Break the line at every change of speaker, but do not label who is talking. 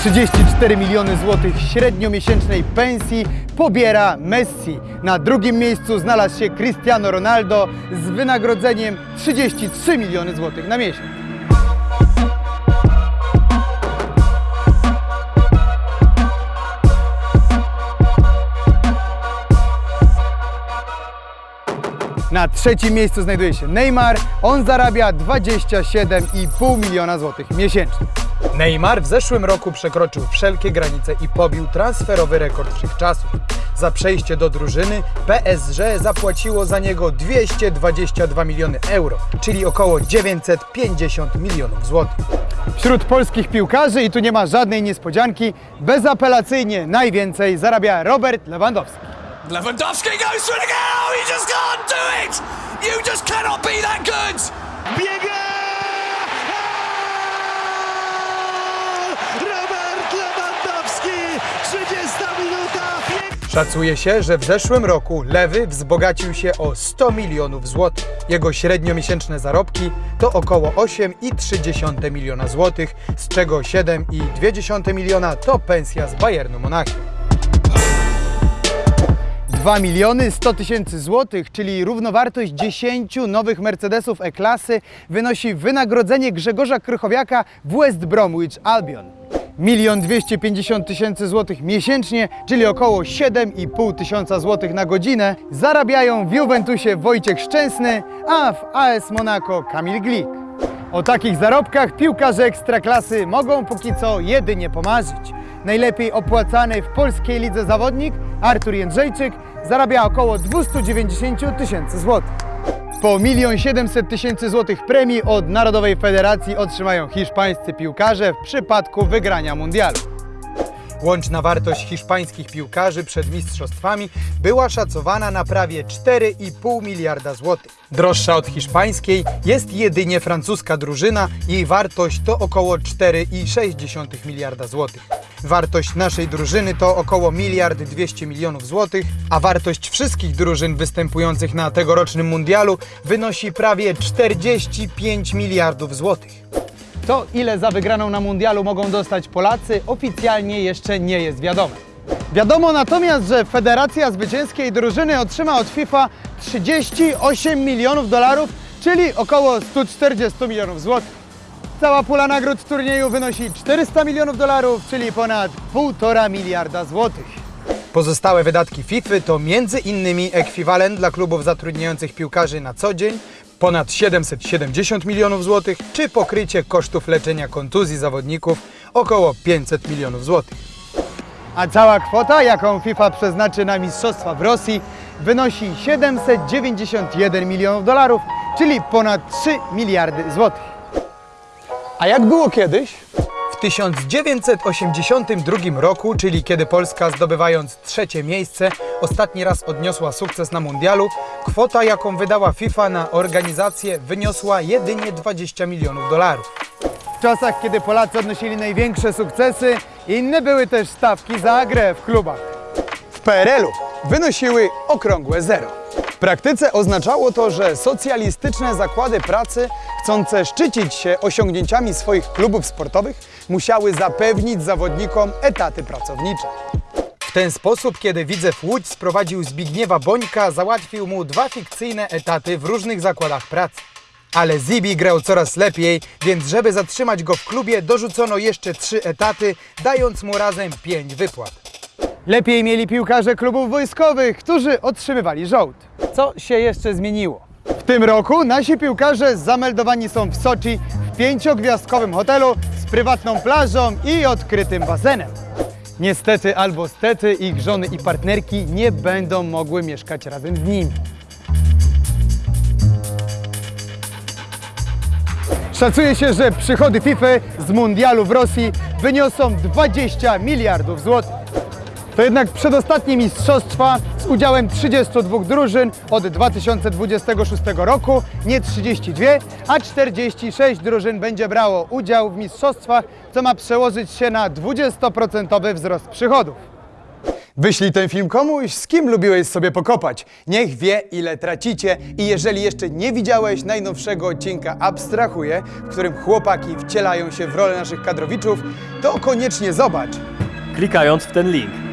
34 miliony złotych średniomiesięcznej pensji pobiera Messi. Na drugim miejscu znalazł się Cristiano Ronaldo z wynagrodzeniem 33 miliony złotych na miesiąc. Na trzecim miejscu znajduje się Neymar. On zarabia 27,5 miliona złotych miesięcznie.
Neymar w zeszłym roku przekroczył wszelkie granice i pobił transferowy rekord wszechczasów. Za przejście do drużyny PSG zapłaciło za niego 222 miliony euro, czyli około 950 milionów złotych.
Wśród polskich piłkarzy, i tu nie ma żadnej niespodzianki, bezapelacyjnie najwięcej zarabia Robert Lewandowski.
Lewandowski goes for again. Oh, you just can't do it. You just cannot be that good.
Biega! Robert Lewandowski! 30 minuta!
Szacuje się, że w zeszłym roku Lewy wzbogacił się o 100 milionów złotych. Jego średniomiesięczne zarobki to około 8,3 miliona złotych, z czego 7,2 miliona to pensja z Bayernu Monachium.
2 miliony 100 tysięcy złotych, czyli równowartość 10 nowych Mercedesów E-klasy, wynosi wynagrodzenie Grzegorza Krychowiaka w West Bromwich Albion. Milion 250 tysięcy złotych miesięcznie, czyli około 7,5 tysiąca złotych na godzinę, zarabiają w Juventusie Wojciech Szczęsny, a w AS Monaco Kamil Glik. O takich zarobkach piłkarze ekstraklasy mogą póki co jedynie pomarzyć. Najlepiej opłacany w polskiej lidze zawodnik Artur Jędrzejczyk zarabia około 290 tysięcy złotych. Po 1 700 tysięcy złotych premii od Narodowej Federacji otrzymają hiszpańscy piłkarze w przypadku wygrania mundialu.
Łączna wartość hiszpańskich piłkarzy przed mistrzostwami była szacowana na prawie 4,5 miliarda złotych. Droższa od hiszpańskiej jest jedynie francuska drużyna, jej wartość to około 4,6 miliarda złotych. Wartość naszej drużyny to około miliard 200 milionów złotych, a wartość wszystkich drużyn występujących na tegorocznym mundialu wynosi prawie 45 miliardów złotych.
To, ile za wygraną na mundialu mogą dostać Polacy, oficjalnie jeszcze nie jest wiadome. Wiadomo natomiast, że Federacja Zwycięskiej Drużyny otrzyma od FIFA 38 milionów dolarów, czyli około 140 milionów złotych. Cała pula nagród turnieju wynosi 400 milionów dolarów, czyli ponad 1,5 miliarda złotych.
Pozostałe wydatki FIFA to innymi ekwiwalent dla klubów zatrudniających piłkarzy na co dzień, ponad 770 milionów złotych, czy pokrycie kosztów leczenia kontuzji zawodników około 500 milionów złotych.
A cała kwota, jaką FIFA przeznaczy na mistrzostwa w Rosji, wynosi 791 milionów dolarów, czyli ponad 3 miliardy złotych. A jak było kiedyś?
W 1982 roku, czyli kiedy Polska zdobywając trzecie miejsce, ostatni raz odniosła sukces na mundialu, kwota jaką wydała FIFA na organizację wyniosła jedynie 20 milionów dolarów.
W czasach, kiedy Polacy odnosili największe sukcesy, inne były też stawki za grę w klubach. W PRL-u wynosiły okrągłe zero. Praktyce oznaczało to, że socjalistyczne zakłady pracy, chcące szczycić się osiągnięciami swoich klubów sportowych, musiały zapewnić zawodnikom etaty pracownicze.
W ten sposób, kiedy Widzew Łódź sprowadził Zbigniewa Bońka, załatwił mu dwa fikcyjne etaty w różnych zakładach pracy. Ale Zibi grał coraz lepiej, więc żeby zatrzymać go w klubie, dorzucono jeszcze trzy etaty, dając mu razem pięć wypłat.
Lepiej mieli piłkarze klubów wojskowych, którzy otrzymywali żołd. Co się jeszcze zmieniło? W tym roku nasi piłkarze zameldowani są w Soczi w pięciogwiazdkowym hotelu z prywatną plażą i odkrytym basenem. Niestety albo stety ich żony i partnerki nie będą mogły mieszkać razem z nimi. Szacuje się, że przychody FIFA z mundialu w Rosji wyniosą 20 miliardów złotych. To jednak przedostatnie mistrzostwa z udziałem 32 drużyn od 2026 roku, nie 32, a 46 drużyn będzie brało udział w mistrzostwach, co ma przełożyć się na 20% wzrost przychodów. Wyślij ten film komuś, z kim lubiłeś sobie pokopać. Niech wie, ile tracicie i jeżeli jeszcze nie widziałeś najnowszego odcinka Abstrahuję, w którym chłopaki wcielają się w rolę naszych kadrowiczów, to koniecznie zobacz.
Klikając w ten link.